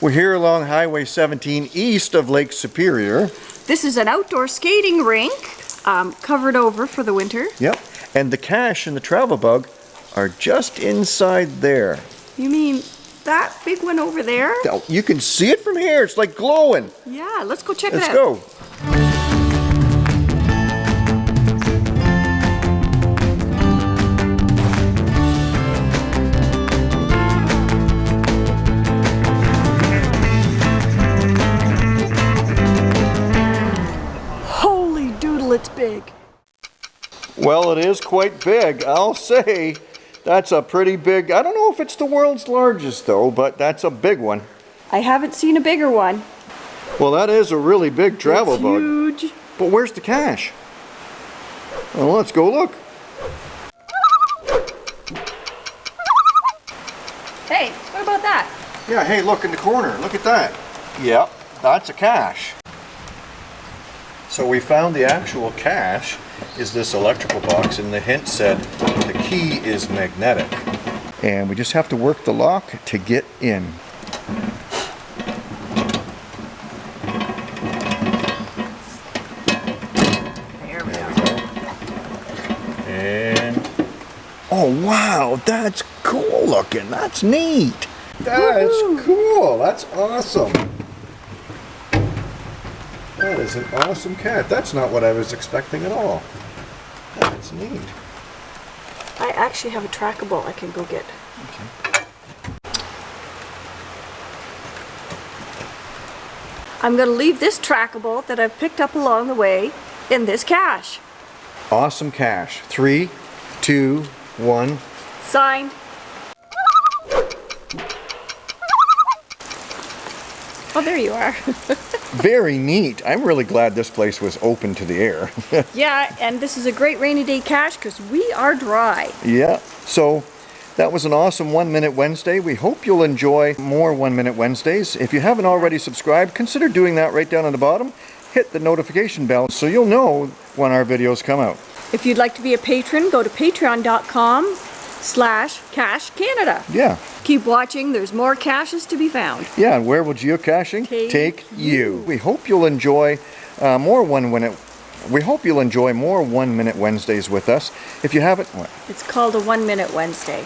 We're here along Highway 17 east of Lake Superior. This is an outdoor skating rink, um, covered over for the winter. Yep. And the cache and the travel bug are just inside there. You mean that big one over there? Oh, You can see it from here. It's like glowing. Yeah, let's go check Let's it out. Let's go. It's big. Well, it is quite big. I'll say that's a pretty big. I don't know if it's the world's largest though, but that's a big one. I haven't seen a bigger one. Well, that is a really big travel it's bug. huge. But where's the cache? Well, let's go look. Hey, what about that? Yeah, hey, look in the corner. Look at that. Yep, that's a cache. So we found the actual cache is this electrical box and the hint said the key is magnetic. And we just have to work the lock to get in. There we go. And oh wow, that's cool looking. That's neat. That's cool. That's awesome. That is an awesome cat. That's not what I was expecting at all. That's neat. I actually have a trackable I can go get. Okay. I'm going to leave this trackable that I've picked up along the way in this cache. Awesome cache. Three, two, one. Signed. Oh, there you are. Very neat. I'm really glad this place was open to the air. yeah, and this is a great rainy day cache because we are dry. yeah. So that was an awesome One Minute Wednesday. We hope you'll enjoy more One Minute Wednesdays. If you haven't already subscribed, consider doing that right down on the bottom. Hit the notification bell so you'll know when our videos come out. If you'd like to be a patron, go to patreon.com slash cache Canada. Yeah. Keep watching, there's more caches to be found. Yeah, and where will geocaching Take you? We hope you'll enjoy uh, more one minute. We hope you'll enjoy more one minute Wednesdays with us. If you haven't, what? It's called a one minute Wednesday.